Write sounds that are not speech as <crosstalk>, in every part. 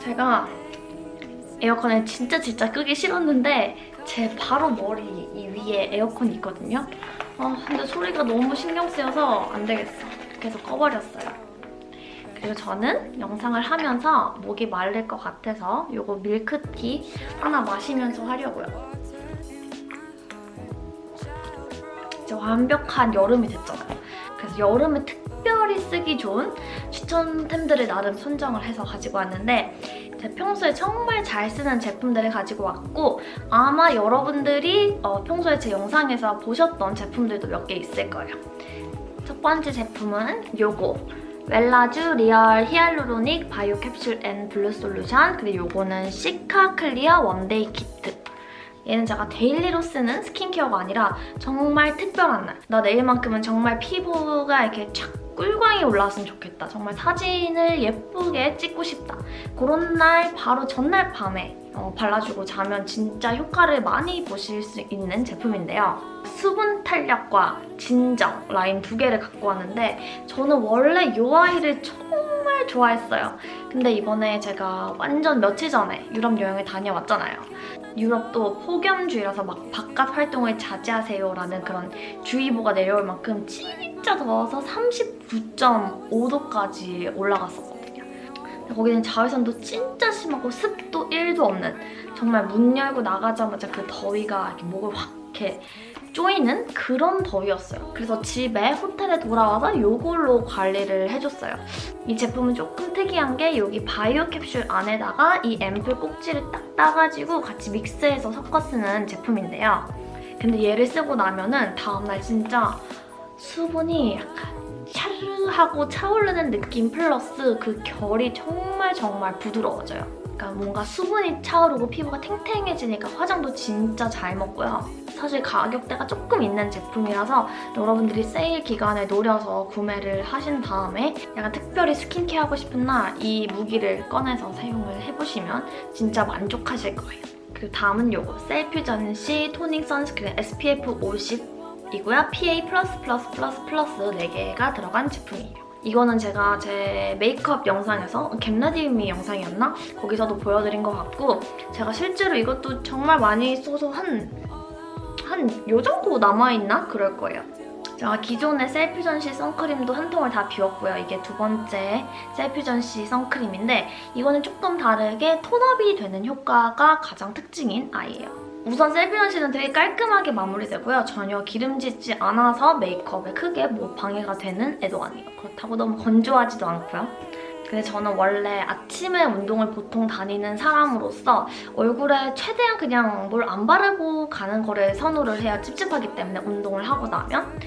제가 에어컨을 진짜 진짜 끄기 싫었는데 제 바로 머리 이 위에 에어컨이 있거든요. 아 근데 소리가 너무 신경 쓰여서 안 되겠어. 그래서 꺼버렸어요. 그리고 저는 영상을 하면서 목이 마를 것 같아서 이거 밀크티 하나 마시면서 하려고요. 이제 완벽한 여름이 됐잖아요. 그래서 여름에 특 별히 쓰기 좋은 추천템들을 나름 선정을 해서 가지고 왔는데 제가 평소에 정말 잘 쓰는 제품들을 가지고 왔고 아마 여러분들이 어, 평소에 제 영상에서 보셨던 제품들도 몇 개 있을 거예요. 첫 번째 제품은 요거 웰라쥬 real hyaluronic bio capsule and blue solution 그리고 요거는 cica clear one day kit 얘는 제가 daily로 쓰는 스킨케어가 아니라 정말 특별한 날. 나 내일만큼은 정말 피부가 이렇게 촥 꿀광이 올라왔으면 좋겠다. 정말 사진을 예쁘게 찍고 싶다. 그런 날 바로 전날 밤에 어, 발라주고 자면 진짜 효과를 많이 보실 수 있는 제품인데요. 수분 탄력과 진정 라인 두 개를 갖고 왔는데 저는 원래 이 아이를 정말 좋아했어요. 근데 이번에 제가 완전 며칠 전에 유럽 여행을 다녀왔잖아요. 유럽도 폭염주의라서 막 바깥 활동을 자제하세요라는 그런 주의보가 내려올 만큼 진짜 더워서 39.5도까지 올라갔었거든요. 거기는 자외선도 진짜 심하고 습도 1도 없는 정말 문 열고 나가자마자 그 더위가 이렇게 목을 확 이렇게 쪼이는 그런 더위였어요. 그래서 집에 호텔에 돌아와서 이걸로 관리를 해줬어요. 이 제품은 조금 특이한 게 여기 바이오 캡슐 안에다가 이 앰플 꼭지를 딱 따가지고 같이 믹스해서 섞어 쓰는 제품인데요. 근데 얘를 쓰고 나면은 다음날 진짜 수분이 약간 샤르하고 차오르는 느낌 플러스 그 결이 정말 정말 부드러워져요. 그러니까 뭔가 수분이 차오르고 피부가 탱탱해지니까 화장도 진짜 잘 먹고요. 사실 가격대가 조금 있는 제품이라서 여러분들이 세일 기간을 노려서 구매를 하신 다음에 약간 특별히 스킨케어 하고 싶은 날 이 무기를 꺼내서 사용을 해보시면 진짜 만족하실 거예요. 그리고 다음은 요거 셀퓨전시 toning sunscreen SPF 50 이고요. PA+++++ 4개가 들어간 제품이에요. 이거는 제가 제 메이크업 영상에서 get ready 미 영상이었나? 거기서도 보여드린 것 같고 제가 실제로 이것도 정말 많이 써서 한 한 요 정도 남아있나? 그럴 거예요. 제가 기존의 셀퓨전시 선크림도 한 통을 다 비웠고요. 이게 두 번째 셀퓨전시 선크림인데 이거는 조금 다르게 톤업이 되는 효과가 가장 특징인 아이예요. 우선 셀퓨전시는 되게 깔끔하게 마무리되고요. 전혀 기름지지 않아서 메이크업에 크게 뭐 방해가 되는 애도 아니에요. 그렇다고 너무 건조하지도 않고요. 근데 저는 원래 아침에 운동을 보통 다니는 사람으로서 얼굴에 최대한 그냥 뭘 안 바르고 가는 거를 선호를 해야 찝찝하기 때문에 운동을 하고 나면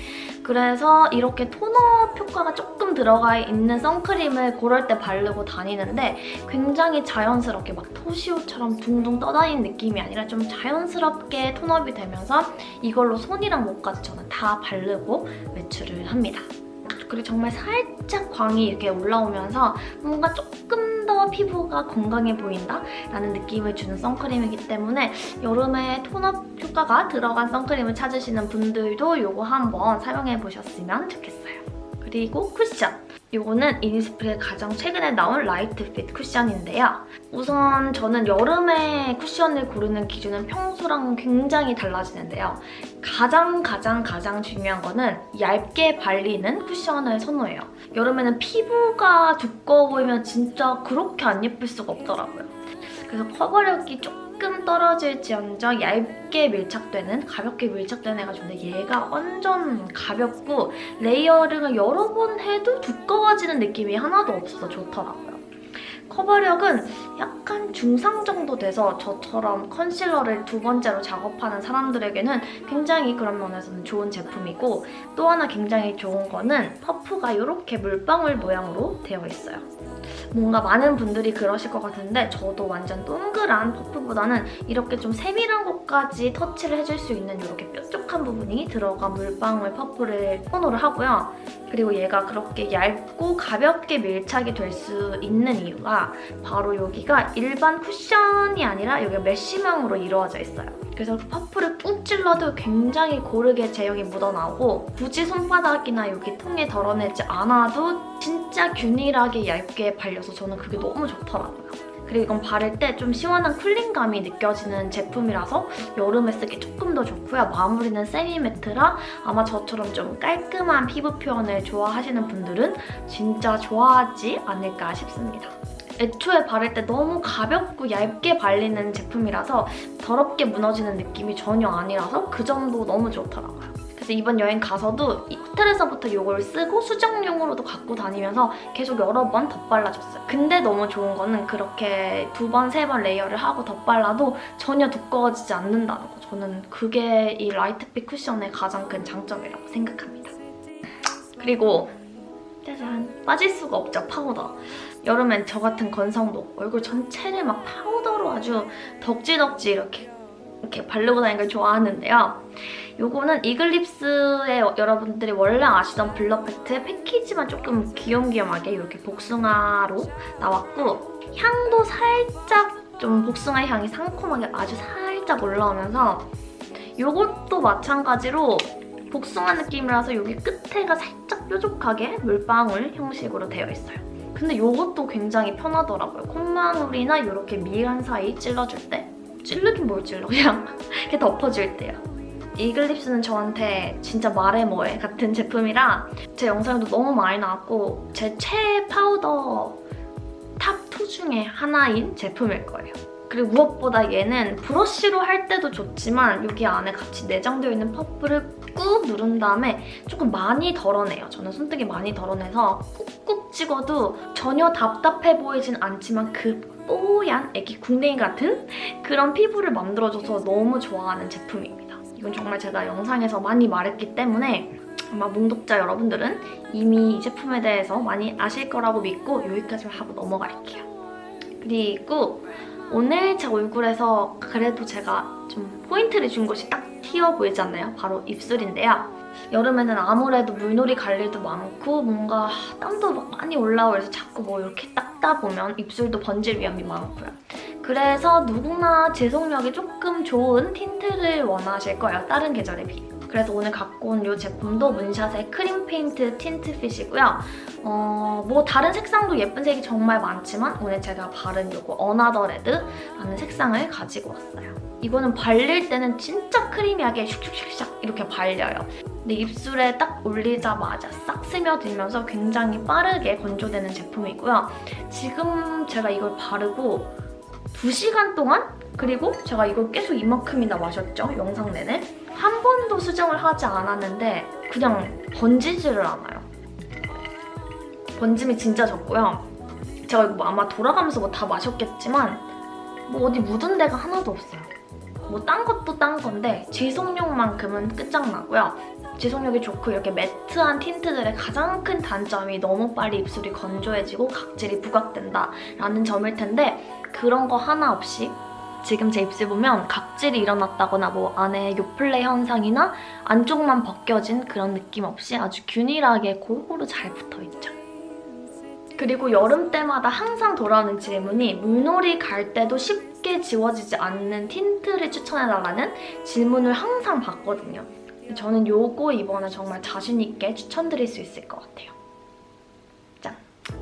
그래서 이렇게 톤업 효과가 조금 들어가 있는 선크림을 고럴 때 바르고 다니는데 굉장히 자연스럽게 막 토시오처럼 둥둥 떠다니는 느낌이 아니라 좀 자연스럽게 톤업이 되면서 이걸로 손이랑 목까지 저는 다 바르고 외출을 합니다. 그리고 정말 살짝 광이 이렇게 올라오면서 뭔가 조금 더 피부가 건강해 보인다? 라는 느낌을 주는 선크림이기 때문에 여름에 톤업 효과가 들어간 선크림을 찾으시는 분들도 이거 한번 사용해보셨으면 좋겠어요. 그리고 쿠션! 이거는 이니스프리의 가장 최근에 나온 Light Fit 쿠션인데요. 우선 저는 여름에 쿠션을 고르는 기준은 평소랑 굉장히 달라지는데요. 가장 가장 가장 중요한 거는 얇게 발리는 쿠션을 선호해요. 여름에는 피부가 두꺼워 보이면 진짜 그렇게 안 예쁠 수가 없더라고요. 그래서 커버력이 조금 조금 떨어질지언정 얇게 밀착되는 가볍게 밀착되는 애가 좋은데 얘가 완전 가볍고 layering을 여러 번 해도 두꺼워지는 느낌이 하나도 없어서 좋더라고요. 커버력은 약간 중상 정도 돼서 저처럼 컨실러를 두 번째로 작업하는 사람들에게는 굉장히 그런 면에서는 좋은 제품이고 또 하나 굉장히 좋은 거는 퍼프가 이렇게 물방울 모양으로 되어 있어요. 뭔가 많은 분들이 그러실 것 같은데 저도 완전 동그란 퍼프보다는 이렇게 좀 세밀한 곳까지 터치를 해줄 수 있는 이렇게 뾰족한 부분이 들어간 물방울 퍼프를 선호를 하고요. 그리고 얘가 그렇게 얇고 가볍게 밀착이 될 수 있는 이유가 바로 여기가 일반 쿠션이 아니라 여기가 메쉬망으로 이루어져 있어요. 그래서 그 퍼플을 꾹 찔러도 굉장히 고르게 제형이 묻어나오고 굳이 손바닥이나 여기 통에 덜어내지 않아도 진짜 균일하게 얇게 발려서 저는 그게 너무 좋더라고요. 그리고 이건 바를 때 좀 시원한 쿨링감이 느껴지는 제품이라서 여름에 쓰기 조금 더 좋고요. 마무리는 세미매트라 아마 저처럼 좀 깔끔한 피부 표현을 좋아하시는 분들은 진짜 좋아하지 않을까 싶습니다. 애초에 바를 때 너무 가볍고 얇게 발리는 제품이라서 더럽게 무너지는 느낌이 전혀 아니라서 그 점도 너무 좋더라고요. 그래서 이번 여행 가서도 이 호텔에서부터 이걸 쓰고 수정용으로도 갖고 다니면서 계속 여러 번 덧발라줬어요. 근데 너무 좋은 거는 그렇게 두 번, 세 번 layer를 하고 덧발라도 전혀 두꺼워지지 않는다는 거. 저는 그게 이 Light Fit 쿠션의 가장 큰 장점이라고 생각합니다. 그리고 짜잔! 빠질 수가 없죠, 파우더. 여름엔 저 같은 건성도 얼굴 전체를 막 파우더로 아주 덕지덕지 이렇게 이렇게 바르고 다니는 걸 좋아하는데요. 요거는 이글립스의 여러분들이 원래 아시던 Blur Pact의 패키지만 조금 귀염귀염하게 이렇게 복숭아로 나왔고 향도 살짝 좀 복숭아 향이 상콤하게 아주 살짝 올라오면서 요것도 마찬가지로 복숭아 느낌이라서 여기 끝에가 살짝 뾰족하게 물방울 형식으로 되어 있어요. 근데 이것도 굉장히 편하더라고요. 콧망울이나 이렇게 미간 사이 찔러줄 때 찔르긴 뭘 찔러 그냥 <laughs> 이렇게 덮어줄 때요. 이글립스는 저한테 진짜 말해 뭐해 같은 제품이라 제 영상에도 너무 많이 나왔고 제 최애 파우더 top2 중에 하나인 제품일 거예요. 그리고 무엇보다 얘는 브러쉬로 할 때도 좋지만 여기 안에 같이 내장되어 있는 퍼플을 꾹 누른 다음에 조금 많이 덜어내요. 저는 손등이 많이 덜어내서 꾹꾹 찍어도 전혀 답답해 보이진 않지만 그 뽀얀 애기 궁뎅이 같은 그런 피부를 만들어줘서 너무 좋아하는 제품입니다. 이건 정말 제가 영상에서 많이 말했기 때문에 아마 몽독자 여러분들은 이미 이 제품에 대해서 많이 아실 거라고 믿고 여기까지만 하고 넘어갈게요. 그리고 오늘 제 얼굴에서 그래도 제가 좀 포인트를 준 곳이 딱 튀어 보이지 않나요? 바로 입술인데요. 여름에는 아무래도 물놀이 갈 일도 많고 뭔가 땀도 막 많이 올라오고 그래서 자꾸 뭐 이렇게 닦다 보면 입술도 번질 위험이 많고요. 그래서 누구나 지속력이 조금 좋은 틴트를 원하실 거예요. 다른 계절에 비해. 그래서 오늘 갖고 온 이 제품도 문샷의 Cream Paint Tint Fit이고요. 어, 뭐 다른 색상도 예쁜 색이 정말 많지만 오늘 제가 바른 이거 Another Red라는 색상을 가지고 왔어요. 이거는 발릴 때는 진짜 creamy하게 슉슉슉슉 이렇게 발려요. 근데 입술에 딱 올리자마자 싹 스며들면서 굉장히 빠르게 건조되는 제품이고요. 지금 제가 이걸 바르고 2시간 동안 그리고 제가 이걸 계속 이만큼이나 마셨죠, 영상 내내. 한 번 도 수정을 하지 않았는데 그냥 번지지를 않아요. 번짐이 진짜 적고요. 제가 이거 뭐 아마 돌아가면서 뭐 다 마셨겠지만 뭐 어디 묻은 데가 하나도 없어요. 뭐 딴 것도 딴 건데 지속력만큼은 끝장나고요. 지속력이 좋고 이렇게 매트한 틴트들의 가장 큰 단점이 너무 빨리 입술이 건조해지고 각질이 부각된다라는 점일 텐데 그런 거 하나 없이 지금 제 입술 보면 각질이 일어났다거나 뭐 안에 요플레 현상이나 안쪽만 벗겨진 그런 느낌 없이 아주 균일하게 골고루 잘 붙어있죠. 그리고 여름 때마다 항상 돌아오는 질문이 물놀이 갈 때도 쉽게 지워지지 않는 틴트를 추천해달라는 질문을 항상 받거든요. 저는 요거 이번에 정말 자신 있게 추천드릴 수 있을 것 같아요.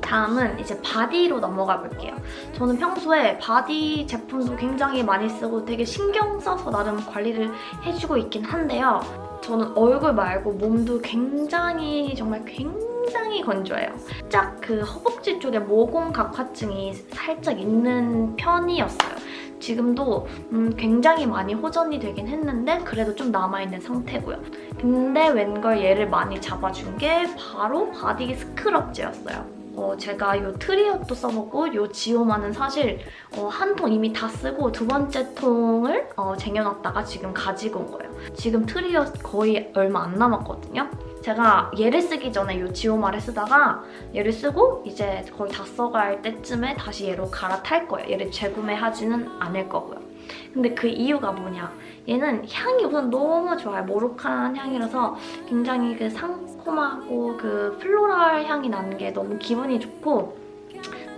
짠! 다음은 이제 바디로 넘어가 볼게요. 저는 평소에 바디 제품도 굉장히 많이 쓰고 되게 신경 써서 나름 관리를 해주고 있긴 한데요. 저는 얼굴 말고 몸도 굉장히 정말 굉장히 건조해요. 살짝 그 허벅지 쪽에 모공 각화증이 살짝 있는 편이었어요. 지금도 음, 굉장히 많이 호전이 되긴 했는데 그래도 좀 남아있는 상태고요. 근데 웬걸 얘를 많이 잡아준 게 바로 바디 스크럽제였어요. 어, 제가 이 Tree Hut도 써보고 이 지오마는 사실 어, 한 통 이미 다 쓰고 두 번째 통을 어, 쟁여놨다가 지금 가지고 온 거예요. 지금 트리엇 거의 얼마 안 남았거든요. 제가 얘를 쓰기 전에 이 지오마를 쓰다가 얘를 쓰고 이제 거의 다 써갈 때쯤에 다시 얘로 갈아탈 거예요. 얘를 재구매하지는 않을 거고요. 근데 그 이유가 뭐냐? 얘는 향이 우선 너무 좋아요. 모로칸 향이라서 굉장히 그 상콤하고 그 플로랄 향이 나는 게 너무 기분이 좋고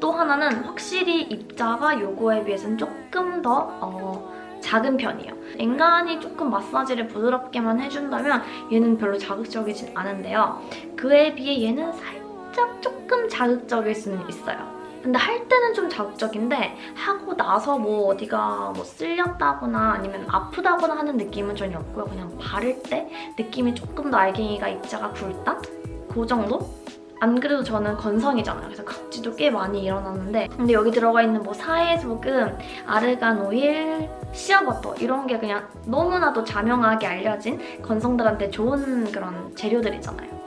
또 하나는 확실히 입자가 요거에 비해서는 조금 더 어, 작은 편이에요. 엔간히 조금 마사지를 부드럽게만 해준다면 얘는 별로 자극적이진 않은데요. 그에 비해 얘는 살짝 조금 자극적일 수는 있어요. 근데 할 때는 좀 자극적인데 하고 나서 뭐 어디가 뭐 쓸렸다거나 아니면 아프다거나 하는 느낌은 전혀 없고요. 그냥 바를 때 느낌이 조금 더 알갱이가 입자가 굵다? 그 정도? 안 그래도 저는 건성이잖아요. 그래서 각질도 꽤 많이 일어났는데 근데 여기 들어가 있는 뭐 사해소금, 아르간 오일, 시어버터 이런 게 그냥 너무나도 자명하게 알려진 건성들한테 좋은 그런 재료들이잖아요.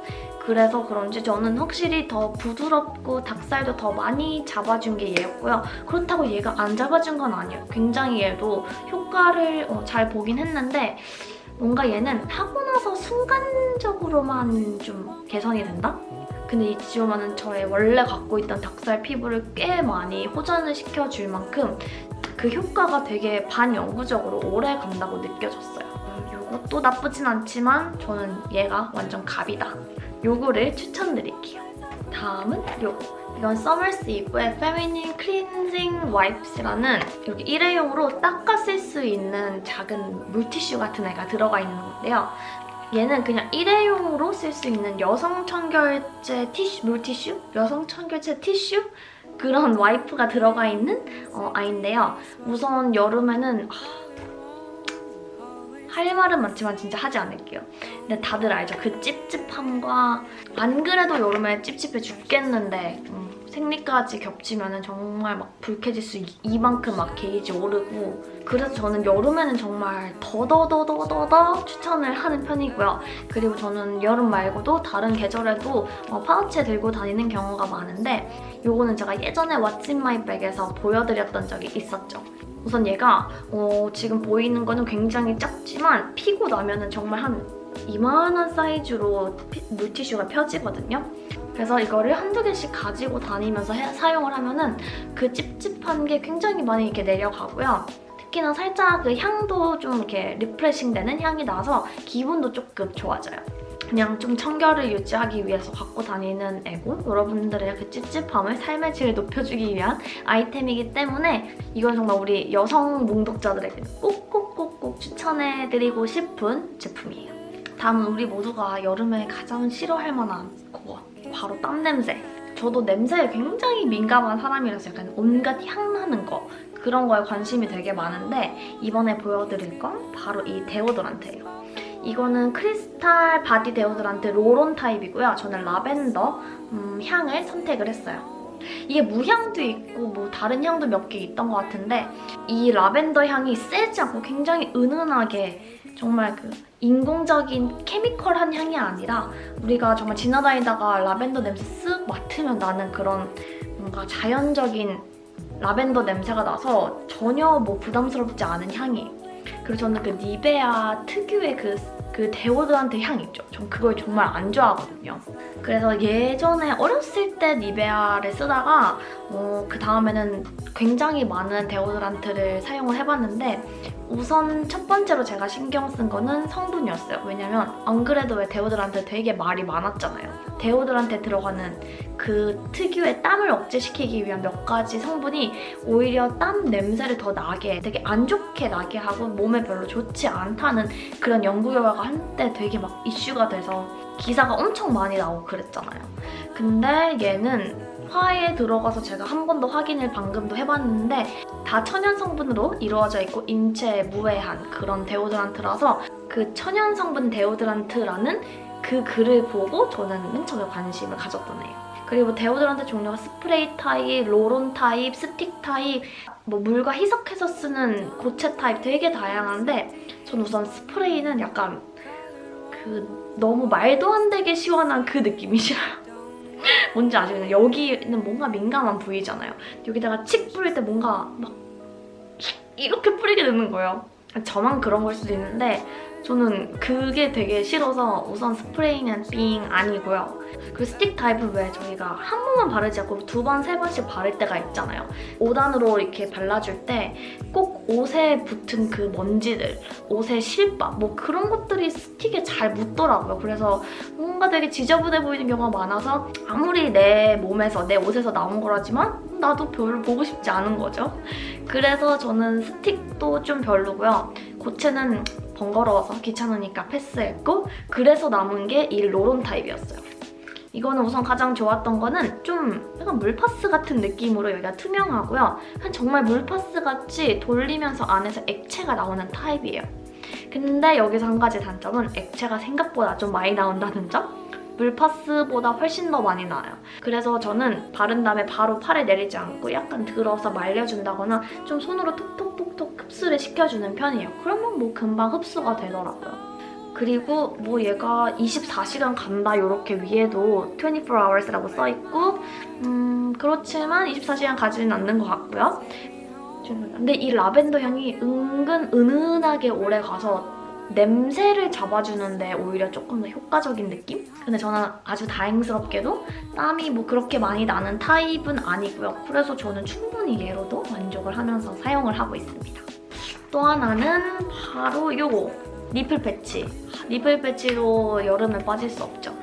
그래서 그런지 저는 확실히 더 부드럽고 닭살도 더 많이 잡아준 게 얘였고요. 그렇다고 얘가 안 잡아준 건 아니에요. 굉장히 얘도 효과를 어, 잘 보긴 했는데 뭔가 얘는 하고 나서 순간적으로만 좀 개선이 된다? 근데 이 지오마는 저의 원래 갖고 있던 닭살 피부를 꽤 많이 호전을 시켜줄 만큼 그 효과가 되게 반영구적으로 오래 간다고 느껴졌어요. 이것도 나쁘진 않지만 저는 얘가 완전 갑이다. 요거를 추천드릴게요. 다음은 요거. 이건 서머스 이브의 Feminine Cleansing Wipes라는 이렇게 일회용으로 닦아 쓸 수 있는 작은 물티슈 같은 애가 들어가 있는 건데요. 얘는 그냥 일회용으로 쓸 수 있는 여성 청결제 티슈, 물티슈? 여성 청결제 티슈? 그런 와이프가 들어가 있는 어, 아이인데요. 우선 여름에는 할 말은 많지만 진짜 하지 않을게요. 근데 다들 알죠? 그 찝찝함과 안 그래도 여름에 찝찝해 죽겠는데 음, 생리까지 겹치면 정말 막 불쾌지수 이만큼 막 게이지 오르고 그래서 저는 여름에는 정말 더더더더더더 추천을 하는 편이고요. 그리고 저는 여름 말고도 다른 계절에도 어, 파우치에 들고 다니는 경우가 많은데 이거는 제가 예전에 what's in my bag에서 보여드렸던 적이 있었죠. 우선 얘가 어, 지금 보이는 거는 굉장히 작지만 피고 나면 은 정말 한 이만한 사이즈로 피, 물티슈가 펴지거든요. 그래서 이거를 한두 개씩 가지고 다니면서 해, 사용을 하면 은 그 찝찝한 게 굉장히 많이 이렇게 내려가고요. 특히나 살짝 그 향도 좀 이렇게 refreshing 되는 향이 나서 기분도 조금 좋아져요. 그냥 좀 청결을 유지하기 위해서 갖고 다니는 애고 여러분들의 그 찝찝함을 삶의 질을 높여주기 위한 아이템이기 때문에 이건 정말 우리 여성 몽독자들에게 꼭꼭꼭꼭 추천해드리고 싶은 제품이에요. 다음은 우리 모두가 여름에 가장 싫어할 만한 그거 바로 땀 냄새. 저도 냄새에 굉장히 민감한 사람이라서 약간 온갖 향 나는 거 그런 거에 관심이 되게 많은데 이번에 보여드릴 건 바로 이 데오드란트예요. 이거는 크리스탈 바디 데오드란트 roll-on 타입이고요. 저는 라벤더 음, 향을 선택을 했어요. 이게 무향도 있고 뭐 다른 향도 몇 개 있던 것 같은데 이 라벤더 향이 세지 않고 굉장히 은은하게 정말 그 인공적인 chemical한 향이 아니라 우리가 정말 지나다니다가 라벤더 냄새 쓱 맡으면 나는 그런 뭔가 자연적인 라벤더 냄새가 나서 전혀 뭐 부담스럽지 않은 향이에요. 그리고 저는 그 니베아 특유의 그, 그 데오드란트 향 있죠? 전 그걸 정말 안 좋아하거든요. 그래서 예전에 어렸을 때 니베아를 쓰다가 어, 그 다음에는 굉장히 많은 데오드란트를 사용을 해봤는데 우선 첫 번째로 제가 신경 쓴 거는 성분이었어요. 왜냐면 안 그래도 왜 데오드란트 되게 말이 많았잖아요. 데오드란트에 들어가는 그 특유의 땀을 억제시키기 위한 몇 가지 성분이 오히려 땀 냄새를 더 나게 되게 안 좋게 나게 하고 몸에 별로 좋지 않다는 그런 연구 결과가 한때 되게 막 이슈가 돼서 기사가 엄청 많이 나오고 그랬잖아요. 근데 얘는 화해 들어가서 제가 한 번 더 확인을 방금도 해봤는데 다 천연 성분으로 이루어져 있고 인체에 무해한 그런 데오드란트라서 그 천연 성분 데오드란트라는 그 글을 보고 저는 맨 처음에 관심을 가졌던 애예요. 그리고 데오드란트 종류가 스프레이 타입, roll-on 타입, 스틱 타입, 뭐 물과 희석해서 쓰는 고체 타입 되게 다양한데 전 우선 스프레이는 약간 그 너무 말도 안 되게 시원한 그 느낌이 싫어요. <laughs> 뭔지 아시겠나요? 여기는 뭔가 민감한 부위잖아요. 여기다가 칙 뿌릴 때 뭔가 막 이렇게 뿌리게 되는 거예요. 저만 그런 걸 수도 있는데 저는 그게 되게 싫어서 우선 스프레이는 삥 아니고요. 그 스틱 타입은 왜 저희가 한 번만 바르지 않고 두 번, 세 번씩 바를 때가 있잖아요. 5단으로 이렇게 발라줄 때 꼭 옷에 붙은 그 먼지들, 옷의 실밥 뭐 그런 것들이 스틱에 잘 묻더라고요. 그래서 뭔가 되게 지저분해 보이는 경우가 많아서 아무리 내 몸에서, 내 옷에서 나온 거라지만 나도 별로 보고 싶지 않은 거죠. 그래서 저는 스틱도 좀 별로고요. 고체는 번거로워서 귀찮으니까 패스했고 그래서 남은 게 이 로론 타입이었어요. 이거는 우선 가장 좋았던 거는 좀 약간 물파스 같은 느낌으로 여기가 투명하고요. 한 정말 물파스 같이 돌리면서 안에서 액체가 나오는 타입이에요. 근데 여기서 한 가지 단점은 액체가 생각보다 좀 많이 나온다는 점? 물파스보다 훨씬 더 많이 나와요. 그래서 저는 바른 다음에 바로 팔에 내리지 않고 약간 들어서 말려준다거나 좀 손으로 톡톡톡톡 흡수를 시켜주는 편이에요. 그러면 뭐 금방 흡수가 되더라고요. 그리고 뭐 얘가 24시간 간다 이렇게 위에도 24hours라고 써있고 음 그렇지만 24시간 가지는 않는 것 같고요. 근데 이 라벤더 향이 은근 은은하게 오래 가서 냄새를 잡아주는데 오히려 조금 더 효과적인 느낌? 근데 저는 아주 다행스럽게도 땀이 뭐 그렇게 많이 나는 타입은 아니고요. 그래서 저는 충분히 얘로도 만족을 하면서 사용을 하고 있습니다. 또 하나는 바로 요거 nipple patch. Nipple patch로 여름에 빠질 수 없죠.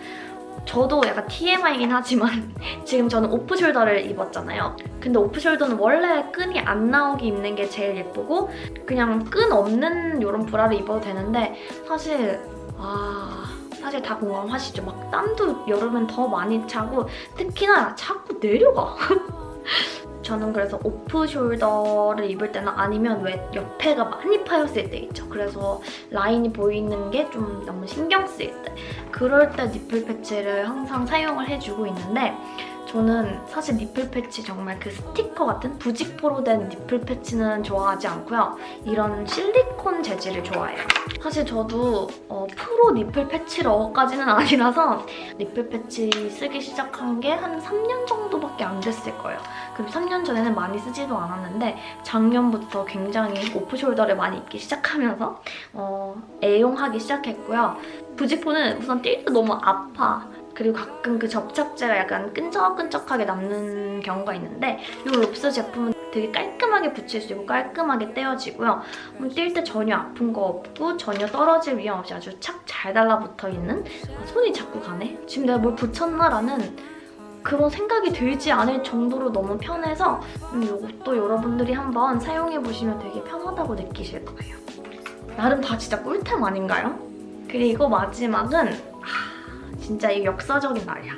저도 약간 TMI이긴 하지만 <laughs> 지금 저는 오프숄더를 입었잖아요. 근데 오프숄더는 원래 끈이 안 나오게 입는 게 제일 예쁘고 그냥 끈 없는 이런 브라를 입어도 되는데 사실 아... 사실 다 공감하시죠? 막 땀도 여름엔 더 많이 차고 특히나 자꾸 내려가. <laughs> 저는 그래서 오프 숄더를 입을 때나 아니면 왜 옆에가 많이 파였을 때 있죠. 그래서 라인이 보이는 게 좀 너무 신경 쓰일 때 그럴 때 nipple patch를 항상 사용을 해주고 있는데 저는 사실 nipple patch 정말 그 스티커 같은 부직포로 된 nipple patch는 좋아하지 않고요. 이런 실리콘 재질을 좋아해요. 사실 저도 어, 프로 nipple patch러까지는 <laughs> 아니라서 nipple patch 쓰기 시작한 게 한 3년 정도밖에 안 됐을 거예요. 그리고 3년 전에는 많이 쓰지도 않았는데 작년부터 굉장히 오프숄더를 많이 입기 시작하면서 어, 애용하기 시작했고요. 부직포는 우선 뛸 때 너무 아파. 그리고 가끔 그 접착제가 약간 끈적끈적하게 남는 경우가 있는데 이 롭스 제품은 되게 깔끔하게 붙일 수 있고 깔끔하게 떼어지고요. 뛸때 전혀 아픈 거 없고 전혀 떨어질 위험 없이 아주 착 잘 달라붙어 있는 아, 손이 자꾸 가네? 지금 내가 뭘 붙였나 라는 그런 생각이 들지 않을 정도로 너무 편해서 음, 이것도 여러분들이 한번 사용해보시면 되게 편하다고 느끼실 거예요. 나름 다 진짜 꿀템 아닌가요? 그리고 마지막은 진짜 이 역사적인 날이야.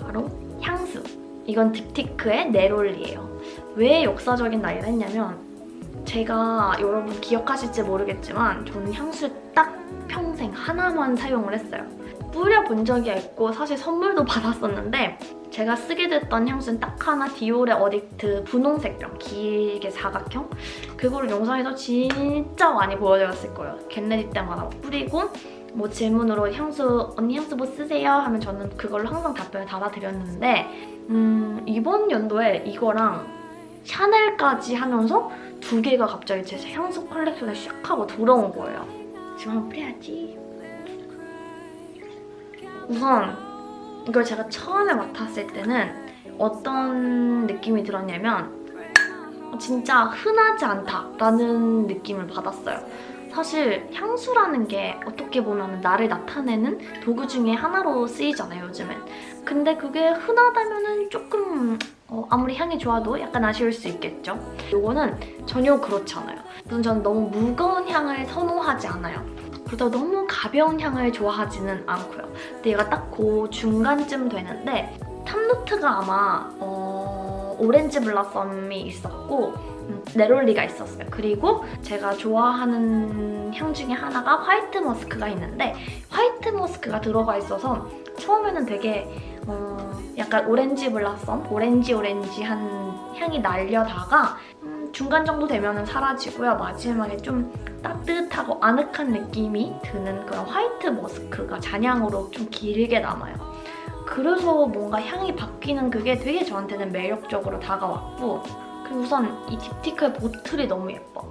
바로 향수. 이건 딥티크의 네롤리예요. 왜 역사적인 날이라 했냐면 제가 여러분 기억하실지 모르겠지만 저는 향수 딱 평생 하나만 사용을 했어요. 뿌려본 적이 있고 사실 선물도 <laughs> 받았었는데 제가 쓰게 됐던 향수는 딱 하나 디올의 어딕트 분홍색 병 길게 사각형 그거를 영상에서 진짜 많이 보여드렸을 거예요. get ready 때마다 뿌리고 뭐 질문으로 향수 언니 향수 뭐 쓰세요? 하면 저는 그걸로 항상 답변을 달아드렸는데 음, 이번 연도에 이거랑 샤넬까지 하면서 두 개가 갑자기 제 향수 컬렉션에 샥 하고 들어온 거예요. 지금 한번 뿌려야지. 우선 이걸 제가 처음에 맡았을 때는 어떤 느낌이 들었냐면 진짜 흔하지 않다라는 느낌을 받았어요. 사실 향수라는 게 어떻게 보면 나를 나타내는 도구 중에 하나로 쓰이잖아요, 요즘엔. 근데 그게 흔하다면 조금 어, 아무리 향이 좋아도 약간 아쉬울 수 있겠죠? 이거는 전혀 그렇지 않아요. 우선 저는 너무 무거운 향을 선호하지 않아요. 그렇다고 너무 가벼운 향을 좋아하지는 않고요. 근데 얘가 딱 그 중간쯤 되는데 탑노트가 아마 어, 오렌지 블라썸이 있었고 음, 네롤리가 있었어요. 그리고 제가 좋아하는 향 중에 하나가 화이트 머스크가 있는데 화이트 머스크가 들어가 있어서 처음에는 되게 어, 약간 오렌지 블라썸, 오렌지 오렌지한 향이 날려다가 음, 중간 정도 되면 은 사라지고요. 마지막에 좀 따뜻하고 아늑한 느낌이 드는 그런 화이트 머스크가 잔향으로 좀 길게 남아요. 그래서 뭔가 향이 바뀌는 그게 되게 저한테는 매력적으로 다가왔고 그리고 우선 이 딥티크의 보틀이 너무 예뻐.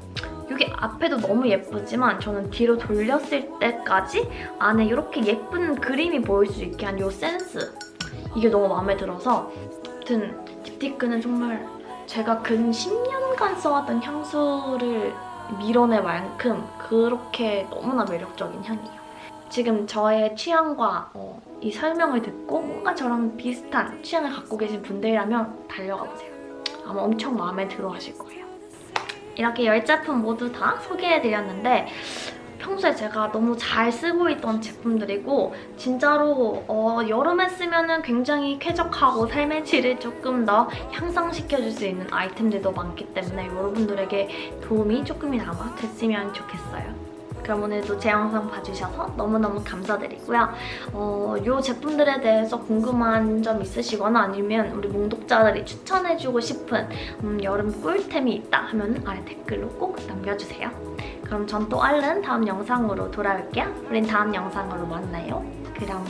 여기 앞에도 너무 예쁘지만 저는 뒤로 돌렸을 때까지 안에 이렇게 예쁜 그림이 보일 수 있게 한 이 센스 이게 너무 마음에 들어서 아무튼 딥티크는 정말 제가 근 10년간 써왔던 향수를 밀어낼 만큼 그렇게 너무나 매력적인 향이에요. 지금 저의 취향과 어, 이 설명을 듣고 뭔가 저랑 비슷한 취향을 갖고 계신 분들이라면 달려가 보세요. 아마 엄청 마음에 들어 하실 거예요. 이렇게 10제품 모두 다 소개해드렸는데 평소에 제가 너무 잘 쓰고 있던 제품들이고 진짜로 어, 여름에 쓰면 굉장히 쾌적하고 삶의 질을 조금 더 향상시켜줄 수 있는 아이템들도 많기 때문에 여러분들에게 도움이 조금이나마 됐으면 좋겠어요. 그럼 오늘도 제 영상 봐주셔서 너무너무 감사드리고요. 어, 이 제품들에 대해서 궁금한 점 있으시거나 아니면 우리 몽독자들이 추천해주고 싶은 음, 여름 꿀템이 있다 하면 아래 댓글로 꼭 남겨주세요. 그럼 전 또 얼른 다음 영상으로 돌아올게요. 우린 다음 영상으로 만나요. 그럼